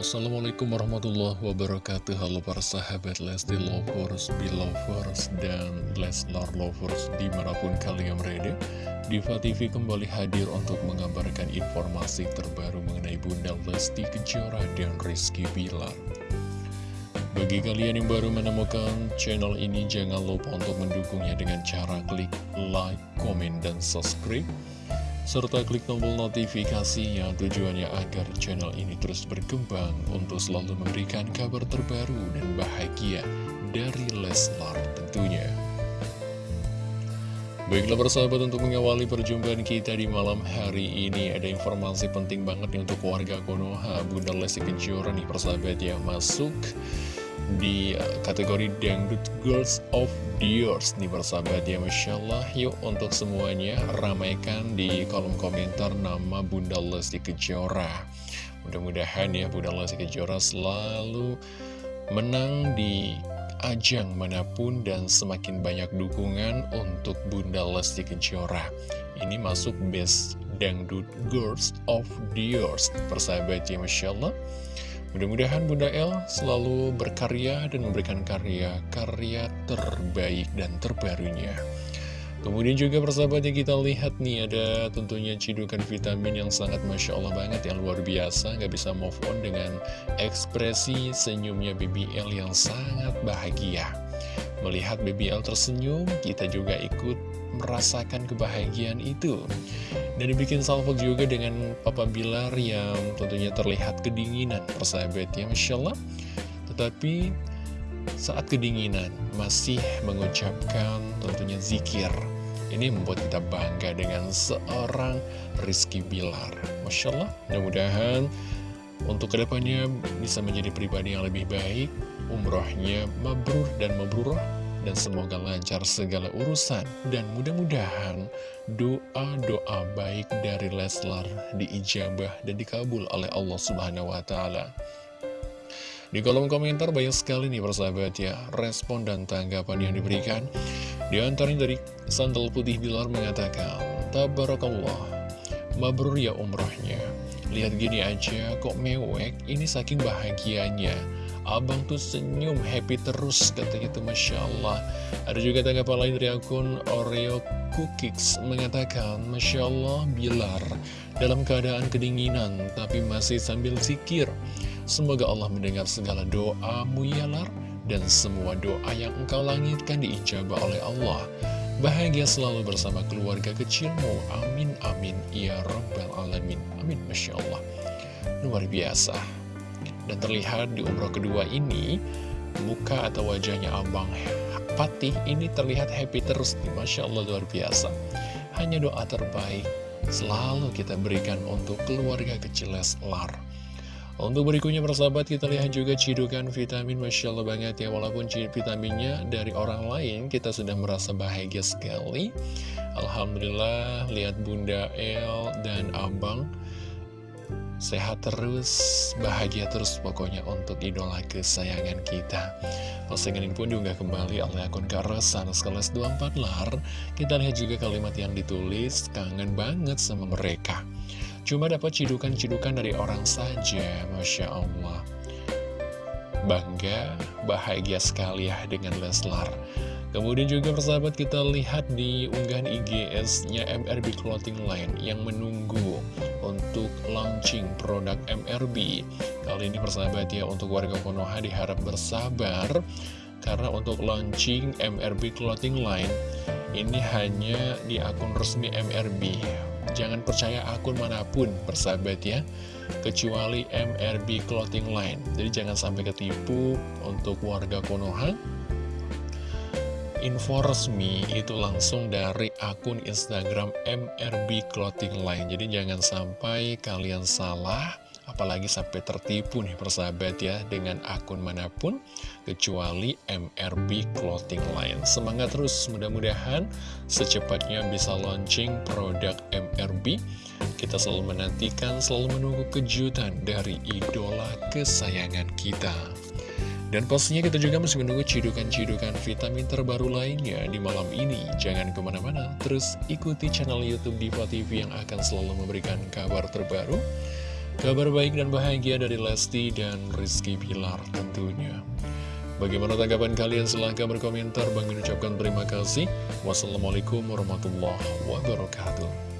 Assalamualaikum warahmatullahi wabarakatuh. Halo para sahabat Lesti Lovers, Belovers, dan Leslar Lovers di mana pun kalian berada. Diva TV kembali hadir untuk mengabarkan informasi terbaru mengenai Bunda Lesti Kejora dan Rizky Bilar. Bagi kalian yang baru menemukan channel ini jangan lupa untuk mendukungnya dengan cara klik like, komen, dan subscribe serta klik tombol notifikasinya tujuannya agar channel ini terus berkembang untuk selalu memberikan kabar terbaru dan bahagia dari Leslar tentunya. Baiklah persahabat untuk mengawali perjumpaan kita di malam hari ini Ada informasi penting banget nih untuk warga Konoha Bunda Lesti Kejora nih persahabat yang masuk di uh, kategori Dangdut Girls of Years nih persahabat ya Masya Allah yuk untuk semuanya ramaikan di kolom komentar nama Bunda Lesti Kejora. Mudah-mudahan ya Bunda Lesti Kejora selalu menang di ajang mana pun dan semakin banyak dukungan untuk Bunda Lesti Kejora. Ini masuk best Dangdut Girls of Years persahabat ya Masya Allah Mudah-mudahan Bunda El selalu berkarya dan memberikan karya-karya terbaik dan terbarunya. Kemudian juga persahabat yang kita lihat nih ada tentunya cidukan vitamin yang sangat Masya Allah banget yang luar biasa Gak bisa move on dengan ekspresi senyumnya BBL yang sangat bahagia Melihat BBL tersenyum kita juga ikut merasakan kebahagiaan itu. Dan dibikin salvo juga dengan Papa Bilar yang tentunya terlihat kedinginan persahabatnya Masya Allah. Tetapi saat kedinginan masih mengucapkan tentunya zikir. Ini membuat kita bangga dengan seorang Rizky Bilar Masya Allah. Mudah-mudahan untuk ke depannya bisa menjadi pribadi yang lebih baik Umrohnya mabrur dan mabrurah dan semoga lancar segala urusan dan mudah-mudahan doa-doa baik dari Leslar diijabah dan dikabul oleh Allah Subhanahu wa taala. Di kolom komentar banyak sekali nih persahabat ya respon dan tanggapan yang diberikan. Di antaranya dari Sandal Putih Bilar mengatakan, Tabarakallah, mabrur ya umrahnya. Lihat gini aja kok mewek, ini saking bahagianya. Abang tuh senyum, happy terus, katanya itu Masya Allah. Ada juga tanggapan lain dari akun Oreo Cookies mengatakan, Masya Allah, Bilar, dalam keadaan kedinginan, tapi masih sambil zikir. Semoga Allah mendengar segala doamu ya Lar, dan semua doa yang engkau langitkan diijabah oleh Allah. Bahagia selalu bersama keluarga kecilmu. Amin, amin. Ya Rabbal Alamin. Amin, Masya Allah. Luar biasa. Dan terlihat di umroh kedua ini, muka atau wajahnya Abang Fatih ini terlihat happy terus Masya Allah luar biasa. Hanya doa terbaik selalu kita berikan untuk keluarga kecil Leslar. Untuk berikutnya persahabat kita lihat juga cidukan vitamin Masya Allah banget ya Walaupun vitaminnya dari orang lain kita sudah merasa bahagia sekali Alhamdulillah lihat Bunda El dan Abang Sehat terus, bahagia terus pokoknya untuk idola kesayangan kita. Postingan ini pun juga kembali oleh akun Karosan Skeles 24 Lar. Kita lihat juga kalimat yang ditulis, kangen banget sama mereka. Cuma dapat cidukan-cidukan dari orang saja, Masya Allah. Bangga, bahagia sekali ya dengan Leslar Kemudian juga persahabat kita lihat di unggahan IGS-nya MRB Clothing Line yang menunggu untuk launching produk MRB. Kali ini persahabat ya untuk warga Konoha diharap bersabar karena untuk launching MRB Clothing Line ini hanya di akun resmi MRB. Jangan percaya akun mana pun persahabat ya kecuali MRB Clothing Line. Jadi jangan sampai ketipu untuk warga Konoha info resmi itu langsung dari akun Instagram MRB Clothing Line. Jadi jangan sampai kalian salah, apalagi sampai tertipu nih persahabat ya dengan akun mana pun kecuali MRB Clothing Line. Semangat terus, mudah-mudahan secepatnya bisa launching produk MRB. Kita selalu menantikan, selalu menunggu kejutan dari idola kesayangan kita. Dan pastinya kita juga masih menunggu cidukan-cidukan vitamin terbaru lainnya di malam ini. Jangan ke mana-mana, terus ikuti channel Youtube Diva TV yang akan selalu memberikan kabar terbaru, kabar baik dan bahagia dari Lesti dan Rizky Pilar tentunya. Bagaimana tanggapan kalian? Silahkan berkomentar. Bang mengucapkan terima kasih. Wassalamualaikum warahmatullahi wabarakatuh.